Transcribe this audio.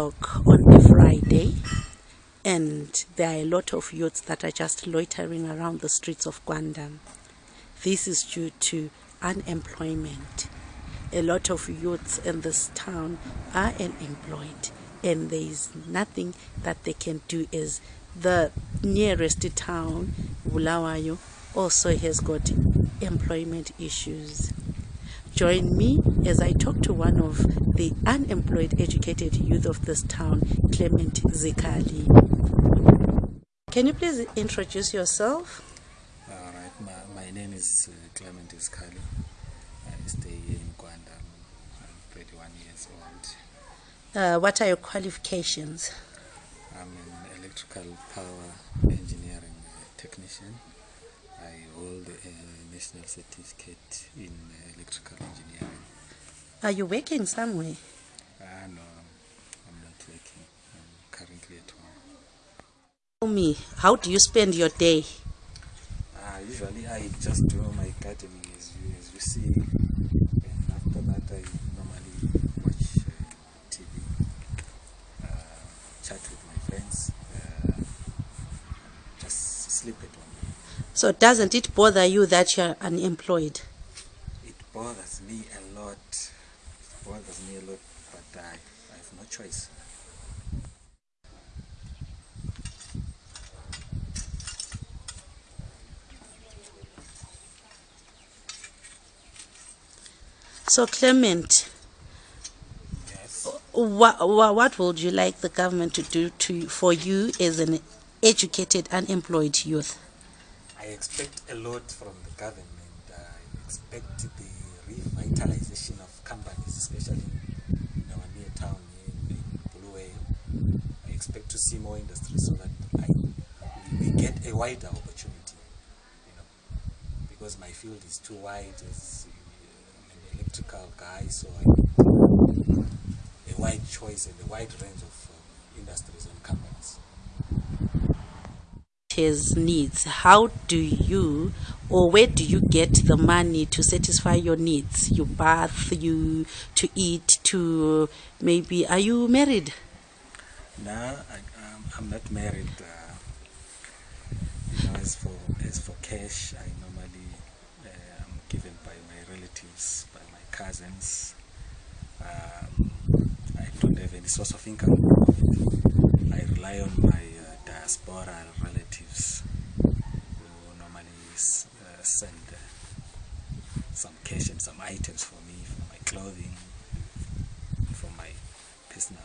on a Friday, and there are a lot of youths that are just loitering around the streets of Guandam. This is due to unemployment. A lot of youths in this town are unemployed, and there is nothing that they can do. Is the nearest town, Bulawayo, also has got employment issues. Join me as I talk to one of the unemployed educated youth of this town, Clement Zikali. Can you please introduce yourself? All right, my, my name is uh, Clement Zikali. I stay here in Guandam. I'm 31 years old. Uh, what are your qualifications? I'm an electrical power engineering uh, technician. I hold a national certificate in uh, electrical engineering. Are you working somewhere? Ah, no, I'm not working. I'm currently at home. Tell me, how do you spend your day? Uh, usually I just do my gardening as you, as you see. And after that I normally watch uh, TV, uh, chat with my friends, uh, just sleep at home. So doesn't it bother you that you're unemployed? It bothers me a lot. It bothers me a lot, but I, I have no choice. So Clement, Yes. what, what would you like the government to do to for you as an educated unemployed youth? I expect a lot from the government. I expect the revitalization of companies, especially in our near town in, in. I expect to see more industry so that I we get a wider opportunity. You know, because my field is too wide as an electrical guy, so I a wide choice and a wide range of uh, industries and companies. His needs how do you or where do you get the money to satisfy your needs you bath you to eat to maybe are you married No, I, um, I'm not married. Uh, you know, as for as for cash, I normally uh, am given by my relatives, by my cousins. Um, I don't have any source of income. I rely on my uh, diaspora relatives who normally uh, send uh, some cash and some items for me, for my clothing, for my personal